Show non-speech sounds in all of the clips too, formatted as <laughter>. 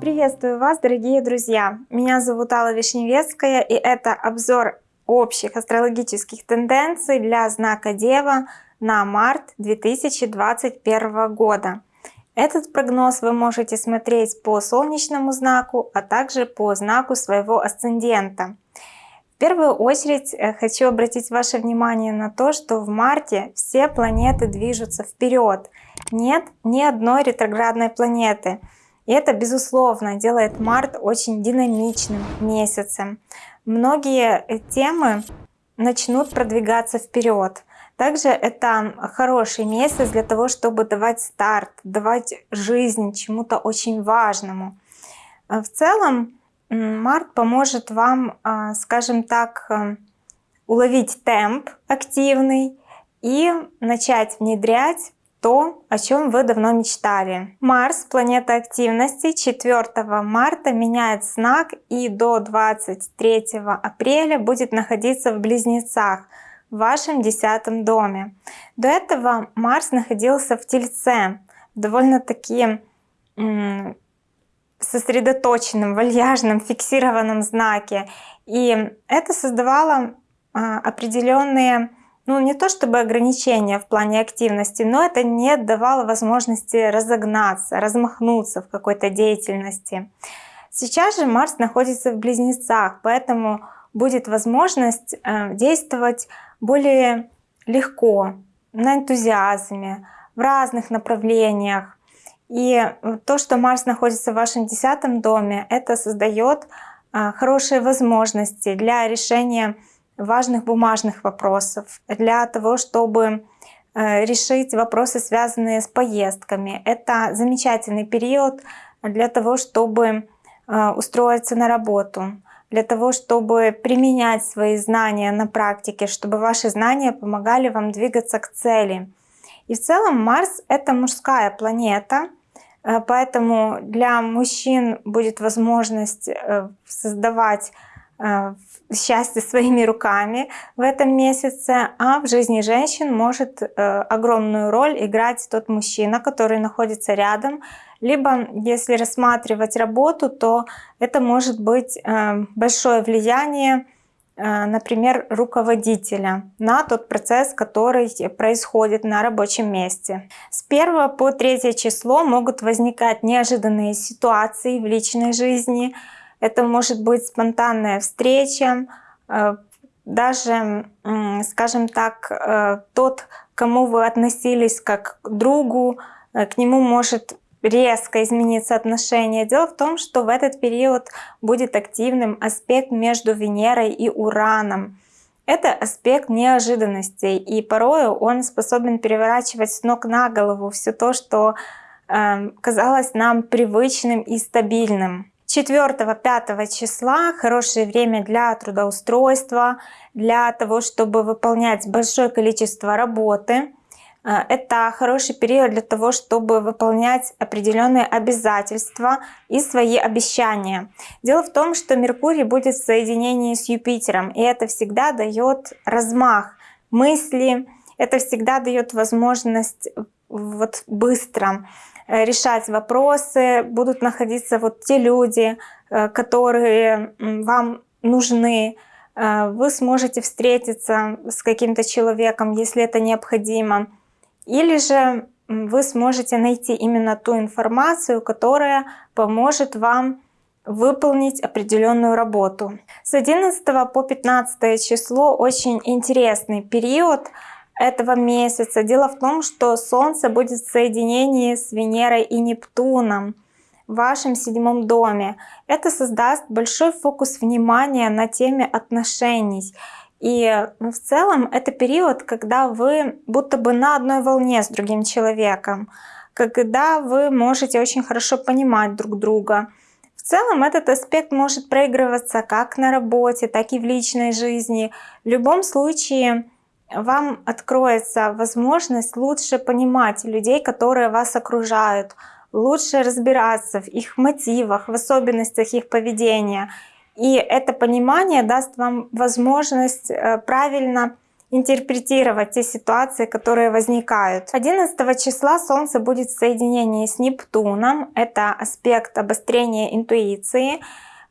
Приветствую вас, дорогие друзья! Меня зовут Алла Вишневецкая, и это обзор общих астрологических тенденций для знака Дева на март 2021 года. Этот прогноз вы можете смотреть по солнечному знаку, а также по знаку своего асцендента. В первую очередь э, хочу обратить ваше внимание на то, что в марте все планеты движутся вперед. Нет ни одной ретроградной планеты. И это, безусловно, делает март очень динамичным месяцем. Многие э, темы начнут продвигаться вперед. Также это хороший месяц для того, чтобы давать старт, давать жизнь чему-то очень важному. Э, в целом, март поможет вам, э, скажем так, уловить темп активный и начать внедрять то, о чем вы давно мечтали. Марс, планета активности, 4 марта меняет знак и до 23 апреля будет находиться в Близнецах, в вашем десятом доме. До этого Марс находился в Тельце, довольно-таки сосредоточенном, вальяжном, фиксированном знаке. И это создавало а, определенные ну не то чтобы ограничения в плане активности, но это не давало возможности разогнаться, размахнуться в какой-то деятельности. Сейчас же Марс находится в Близнецах, поэтому будет возможность э, действовать более легко, на энтузиазме, в разных направлениях. И то, что Марс находится в вашем десятом доме, это создает э, хорошие возможности для решения важных бумажных вопросов, для того, чтобы э, решить вопросы, связанные с поездками. Это замечательный период для того, чтобы э, устроиться на работу, для того, чтобы применять свои знания на практике, чтобы ваши знания помогали вам двигаться к цели. И в целом Марс — это мужская планета, э, поэтому для мужчин будет возможность создавать Э, счастье своими руками в этом месяце, а в жизни женщин может э, огромную роль играть тот мужчина, который находится рядом. Либо, если рассматривать работу, то это может быть э, большое влияние, например, руководителя на тот процесс, который происходит на рабочем месте. С 1 по 3 число могут возникать неожиданные ситуации в личной жизни, это может быть спонтанная встреча, э, даже, скажем так, э, тот, кому вы относились как к другу, э, к нему может резко измениться отношение. Дело в том, что в этот период будет активным аспект между Венерой и Ураном. Это аспект неожиданностей, и порою он способен переворачивать с ног на голову все то, что э, казалось нам привычным и стабильным. 4-5 числа хорошее время для трудоустройства, для того, чтобы выполнять большое количество работы. Э, это хороший период для того, чтобы выполнять определенные обязательства и свои обещания. Дело в том, что Меркурий будет в соединении с Юпитером, и это всегда дает размах мысли, это всегда дает возможность вот быстро Э, решать вопросы, будут находиться вот те люди, э, которые вам нужны. Вы сможете встретиться с каким-то человеком, если это необходимо. Или же вы сможете найти именно ту информацию, которая поможет вам выполнить определенную работу. С 11 по 15 число очень интересный период – этого месяца. Дело в том, что Солнце будет в соединении с Венерой и Нептуном в вашем седьмом доме. Это создаст большой фокус внимания на теме отношений. И ну, в целом это период, когда вы будто бы на одной волне с другим человеком, когда вы можете очень хорошо понимать друг друга. В целом этот аспект может проигрываться как на работе, так и в личной жизни. В любом случае вам откроется возможность лучше понимать людей, которые вас окружают, лучше разбираться в их мотивах, в особенностях их поведения. И это понимание даст вам возможность э, правильно интерпретировать те ситуации, которые возникают. 11 числа Солнце будет в соединении с Нептуном. Это аспект обострения интуиции.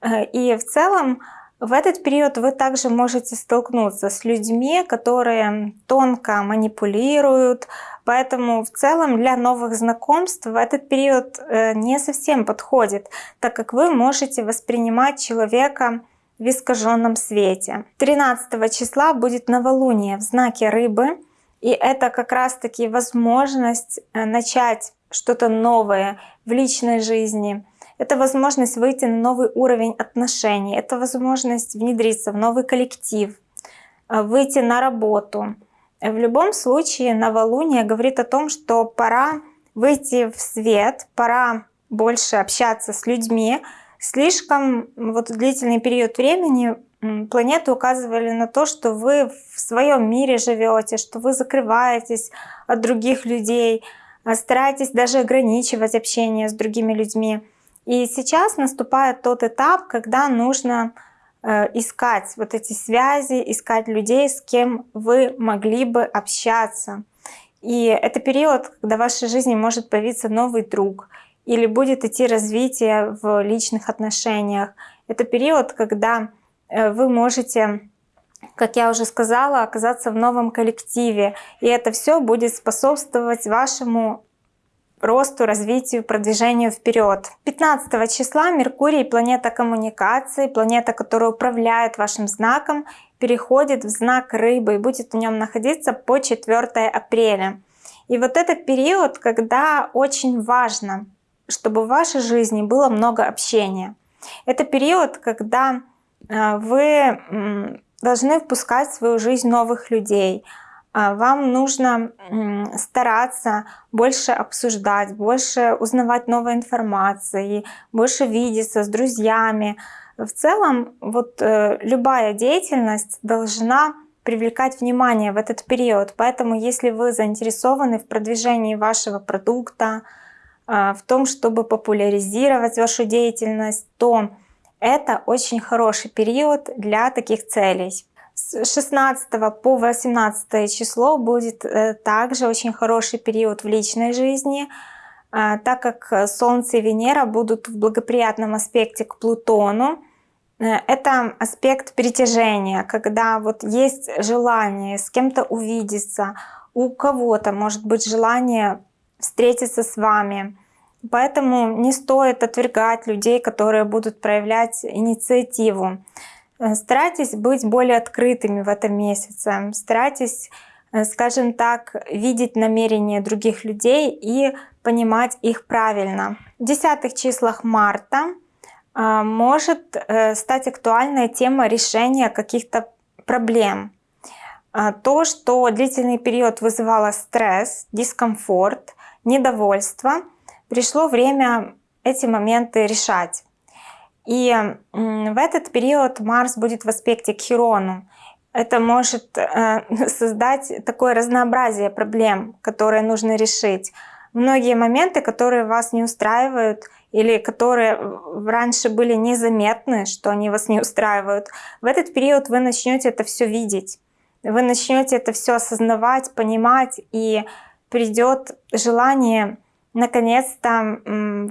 Э, и в целом в этот период вы также можете столкнуться с людьми, которые тонко манипулируют, поэтому в целом для новых знакомств этот период э, не совсем подходит, так как вы можете воспринимать человека в искаженном свете. 13 числа будет новолуние в знаке рыбы, и это как раз таки возможность э, начать что-то новое в личной жизни, это возможность выйти на новый уровень отношений, это возможность внедриться в новый коллектив, э, выйти на работу. В любом случае новолуние говорит о том, что пора выйти в свет, пора больше общаться с людьми. Слишком вот длительный период времени планеты указывали на то, что вы в своем мире живете, что вы закрываетесь от других людей, а стараетесь даже ограничивать общение с другими людьми. И сейчас наступает тот этап, когда нужно э, искать вот эти связи, искать людей, с кем вы могли бы общаться. И это период, когда в вашей жизни может появиться новый друг или будет идти развитие в личных отношениях. Это период, когда э, вы можете, как я уже сказала, оказаться в новом коллективе. И это все будет способствовать вашему росту, развитию, продвижению вперед. 15 числа Меркурий, планета коммуникации, планета, которая управляет вашим знаком, переходит в знак рыбы и будет в нем находиться по 4 апреля. И вот этот период, когда очень важно, чтобы в вашей жизни было много общения. Это период, когда э, вы должны впускать в свою жизнь новых людей, вам нужно стараться больше обсуждать, больше узнавать новой информации, больше видеться с друзьями. В целом, вот э, любая деятельность должна привлекать внимание в этот период. Поэтому, если вы заинтересованы в продвижении вашего продукта, а, в том, чтобы популяризировать вашу деятельность, то это очень хороший период для таких целей. С 16 по 18 число будет э, также очень хороший период в личной жизни, а, так как Солнце и Венера будут в благоприятном аспекте к Плутону. Э, это аспект притяжения, когда вот есть желание с кем-то увидеться, у кого-то может быть желание встретиться с вами. Поэтому не стоит отвергать людей, которые будут проявлять инициативу. Э, старайтесь быть более открытыми в этом месяце. Старайтесь, э, скажем так, видеть намерения других людей и понимать их правильно. В десятых числах марта э, может стать актуальная тема решения каких-то проблем. То, что длительный период вызывало стресс, дискомфорт, недовольство, пришло время эти моменты решать. И в этот период Марс будет в аспекте к Хирону. Это может э, <laughs> создать такое разнообразие проблем, которые нужно решить. Многие моменты, которые вас не устраивают или которые раньше были незаметны, что они вас не устраивают, в этот период вы начнете это все видеть. Вы начнете это все осознавать, понимать, и придет желание наконец-то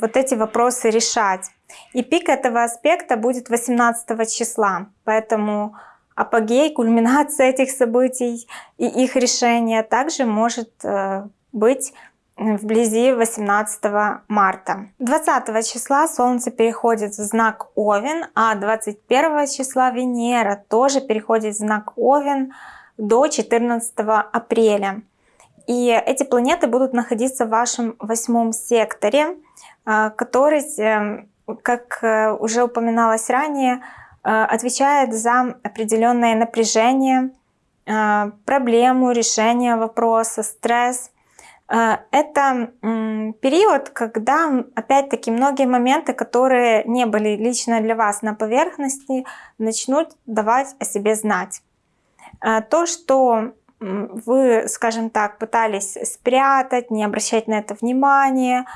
вот эти вопросы решать. И пик этого аспекта будет 18 числа, поэтому апогей, кульминация этих событий и их решение также может э, быть вблизи 18 марта. 20 числа Солнце переходит в знак Овен, а 21 числа Венера тоже переходит в знак Овен до 14 апреля. И эти планеты будут находиться в вашем восьмом секторе, э, который эм, как э, уже упоминалось ранее, э, отвечает за определенное напряжение, э, проблему, решение вопроса, стресс. Это период, когда, опять-таки, многие моменты, которые не были лично для вас на поверхности, начнут давать о себе знать. То, что вы, скажем так, пытались спрятать, не обращать на это внимания,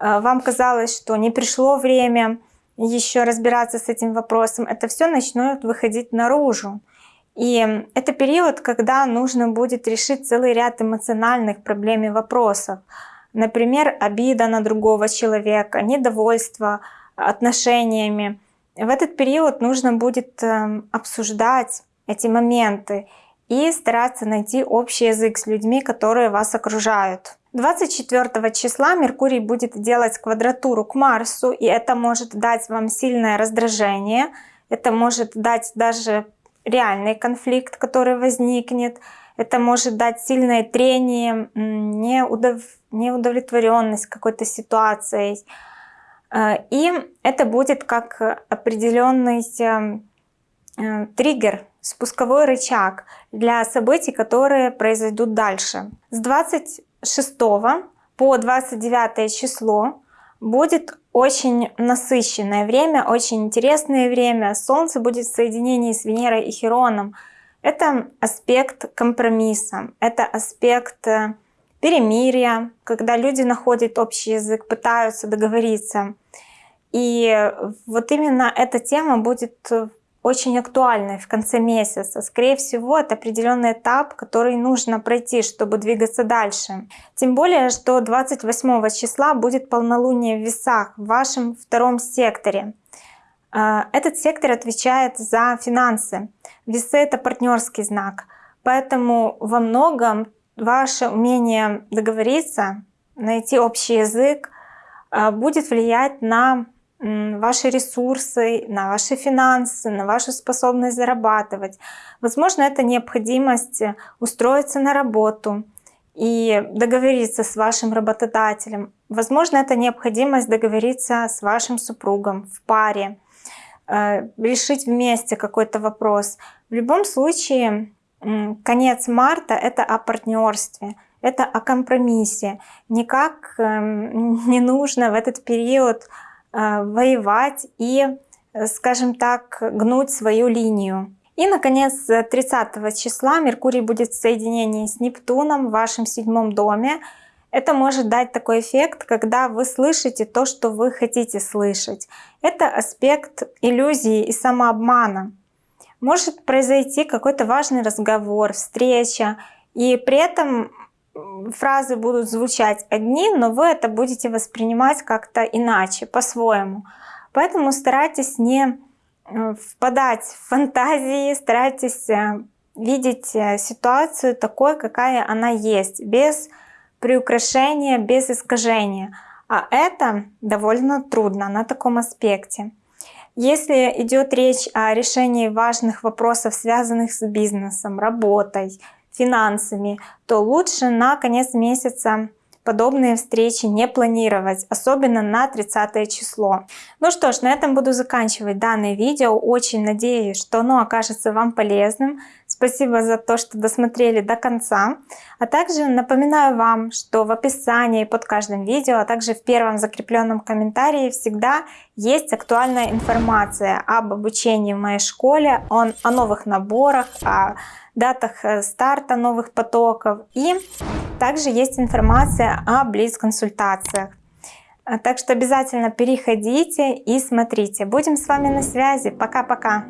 вам казалось, что не пришло время еще разбираться с этим вопросом, это все начнет выходить наружу. И это период, когда нужно будет решить целый ряд эмоциональных проблем и вопросов. Например, обида на другого человека, недовольство отношениями. В этот период нужно будет эм, обсуждать эти моменты и стараться найти общий язык с людьми, которые вас окружают. 24 числа Меркурий будет делать квадратуру к Марсу, и это может дать вам сильное раздражение, это может дать даже реальный конфликт, который возникнет, это может дать сильное трение, неудов... неудовлетворенность какой-то ситуацией. Э, и это будет как определенный э, триггер, спусковой рычаг для событий, которые произойдут дальше. С 26 по 29 число будет очень насыщенное время, очень интересное время. Солнце будет в соединении с Венерой и Хероном. Это аспект компромисса, это аспект э, перемирия, когда люди находят общий язык, пытаются договориться. И вот именно эта тема будет очень актуальной в конце месяца. Скорее всего, это определенный этап, который нужно пройти, чтобы двигаться дальше. Тем более, что 28 числа будет полнолуние в весах в вашем втором секторе. А, этот сектор отвечает за финансы. Весы — это партнерский знак. Поэтому во многом ваше умение договориться, найти общий язык, а, будет влиять на ваши ресурсы, на ваши финансы, на вашу способность зарабатывать. Возможно, это необходимость э, устроиться на работу и договориться с вашим работодателем. Возможно, это необходимость договориться с вашим супругом в паре, э, решить вместе какой-то вопрос. В любом случае, конец марта — это о партнерстве, это о компромиссе. Никак эм, <laughs> не нужно в этот период воевать и, э, скажем так, гнуть свою линию. И, наконец, 30 числа Меркурий будет в соединении с Нептуном в вашем седьмом доме. Это может дать такой эффект, когда вы слышите то, что вы хотите слышать. Это аспект иллюзии и самообмана. Может произойти какой-то важный разговор, встреча, и при этом фразы будут звучать одни, но вы это будете воспринимать как-то иначе, по-своему. Поэтому старайтесь не э, впадать в фантазии, старайтесь э, видеть э, ситуацию такой, какая она есть, без приукрашения, без искажения. А это довольно трудно на таком аспекте. Если идет речь о решении важных вопросов, связанных с бизнесом, работой, финансами, то лучше на конец месяца подобные встречи не планировать, особенно на 30 число. Ну что ж, на этом буду заканчивать данное видео. Очень надеюсь, что оно окажется вам полезным. Спасибо за то, что досмотрели до конца. А также напоминаю вам, что в описании под каждым видео, а также в первом закрепленном комментарии всегда есть актуальная информация об обучении в моей школе, о, новых наборах, о датах э, старта новых потоков. И также есть информация о близ-консультациях. Так что обязательно переходите и смотрите. Будем с вами на связи. Пока-пока.